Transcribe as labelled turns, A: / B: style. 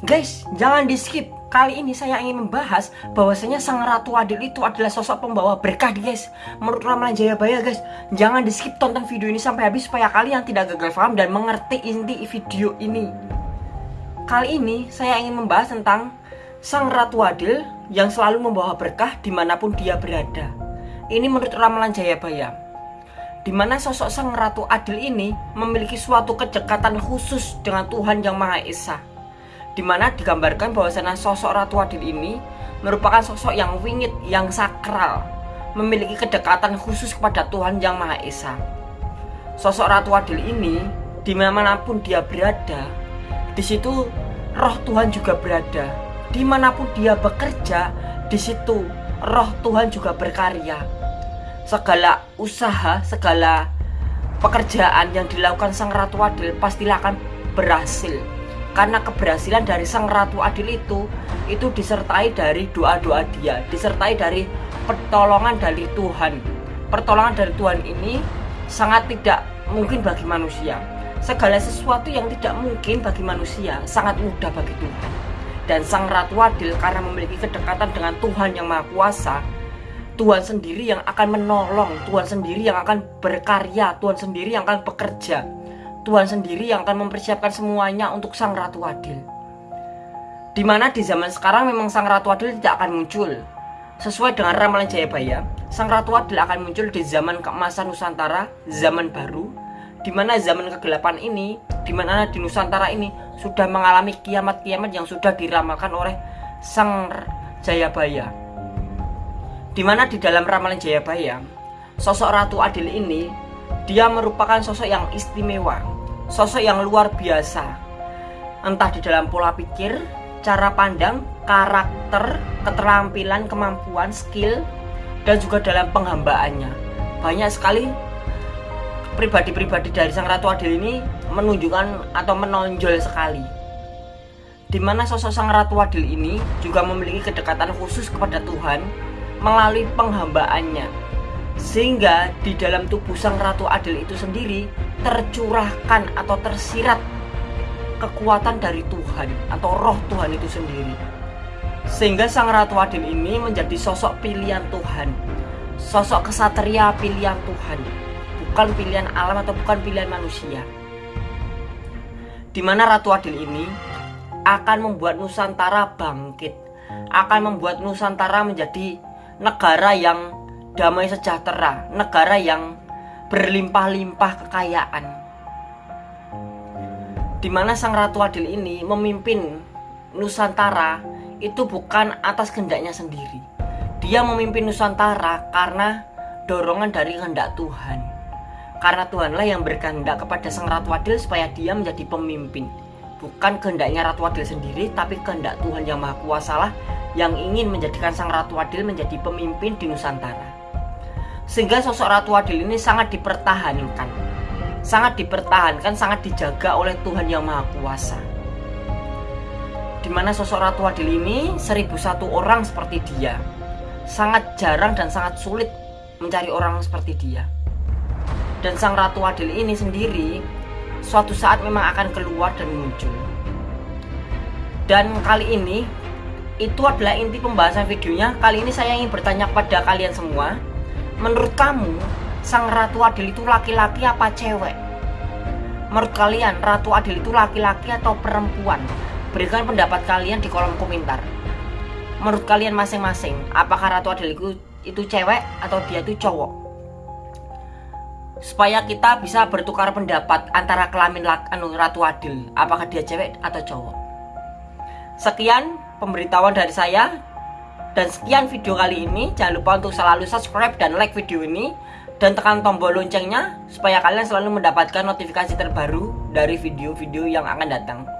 A: Guys, jangan di skip. Kali ini saya ingin membahas bahwasanya Sang Ratu Adil itu adalah sosok pembawa berkah guys. Menurut Ramalan Jayabaya guys, jangan di skip tonton video ini sampai habis supaya kalian tidak gagal paham dan mengerti inti video ini. Kali ini saya ingin membahas tentang Sang Ratu Adil yang selalu membawa berkah di mana pun dia berada. Ini menurut Ramalan Jayabaya. Di mana sosok Sang Ratu Adil ini memiliki suatu kedekatan khusus dengan Tuhan Yang Maha Esa di mana digambarkan bahwasanya sosok Ratu Adil ini merupakan sosok yang wingit, yang sakral, memiliki kedekatan khusus kepada Tuhan Yang Maha Esa. Sosok Ratu Adil ini, di mana pun dia berada, di situ roh Tuhan juga berada. Di mana pun dia bekerja, di situ roh Tuhan juga berkarya. Segala usaha, segala pekerjaan yang dilakukan Sang Ratu Adil pastilah akan berhasil karena keberhasilan dari sang ratu adil itu itu disertai dari doa-doa dia disertai dari pertolongan dari Tuhan. Pertolongan dari Tuhan ini sangat tidak mungkin bagi manusia. Segala sesuatu yang tidak mungkin bagi manusia sangat mudah bagi Tuhan. Dan sang ratu adil karena memiliki kedekatan dengan Tuhan yang maha kuasa Tuhan sendiri yang akan menolong Tuhan sendiri yang akan berkarya Tuhan sendiri yang akan bekerja Tuhan sendiri yang akan mempersiapkan semuanya untuk Sang Ratu Adil. Di mana di zaman sekarang memang Sang Ratu Adil tidak akan muncul. Sesuai dengan ramalan Jayabaya, Sang Ratu Adil akan muncul di zaman keemasan Nusantara, zaman baru, di mana zaman kegelapan ini, di mana di Nusantara ini sudah mengalami kiamat-kiamat yang sudah diramalkan oleh Sang Jayabaya. Di mana di dalam ramalan Jayabaya, sosok Ratu Adil ini dia merupakan sosok yang istimewa, sosok yang luar biasa. Entah di dalam pola pikir, cara pandang, karakter, keterampilan, kemampuan, skill, dan juga dalam penghambaannya. Banyak sekali pribadi-pribadi dari Sang Ratu Adil ini menunjukkan atau menonjol sekali. Di mana sosok Sang Ratu Adil ini juga memiliki kedekatan khusus kepada Tuhan melalui penghambaannya sehingga di dalam tubuh sang ratu adil itu sendiri tercurahkan atau tersirat kekuatan dari Tuhan atau roh Tuhan itu sendiri. Sehingga sang ratu adil ini menjadi sosok pilihan Tuhan. Sosok kesatria pilihan Tuhan. Bukan pilihan alam atau bukan pilihan manusia. Di mana ratu adil ini akan membuat Nusantara bangkit. Akan membuat Nusantara menjadi negara yang damai sejahtera, negara yang berlimpah-limpah kekayaan. Di mana Sang Ratu Adil ini memimpin Nusantara itu bukan atas kehendaknya sendiri. Dia memimpin Nusantara karena dorongan dari kehendak Tuhan. Karena Tuhanlah yang berkehendak kepada Sang Ratu Adil supaya dia menjadi pemimpin. Bukan kehendaknya Ratu Adil sendiri, tapi kehendak Tuhan yang Maha Kuasa lah yang ingin menjadikan Sang Ratu Adil menjadi pemimpin di Nusantara. Sehingga sosok Ratu Adil ini sangat dipertahankan. Sangat dipertahankan, sangat dijaga oleh Tuhan Yang Maha Kuasa. Di mana sosok Ratu Adil ini seribu satu orang seperti dia. Sangat jarang dan sangat sulit mencari orang seperti dia. Dan Sang Ratu Adil ini sendiri suatu saat memang akan keluar dan muncul. Dan kali ini itu adalah inti pembahasan videonya. Kali ini saya ingin bertanya kepada kalian semua Menurut kamu, sang Ratu Adil itu laki-laki apa cewek? Menurut kalian, Ratu Adil itu laki-laki atau perempuan? Berikan pendapat kalian di kolom komentar. Menurut kalian masing-masing, apakah Ratu Adil itu, itu cewek atau dia itu cowok? Supaya kita bisa bertukar pendapat antara kelamin anu, Ratu Adil, apakah dia cewek atau cowok? Sekian pemberitahuan dari saya. Dan sekian video kali ini. Jangan lupa untuk selalu subscribe dan like video ini. Dan tekan tombol loncengnya supaya kalian selalu mendapatkan notifikasi terbaru dari video-video yang akan datang.